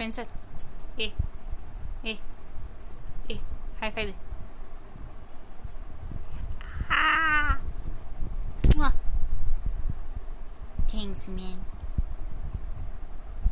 Spencer. Eh. Eh. Eh. High five. Ah. Mwah. Thanks, man.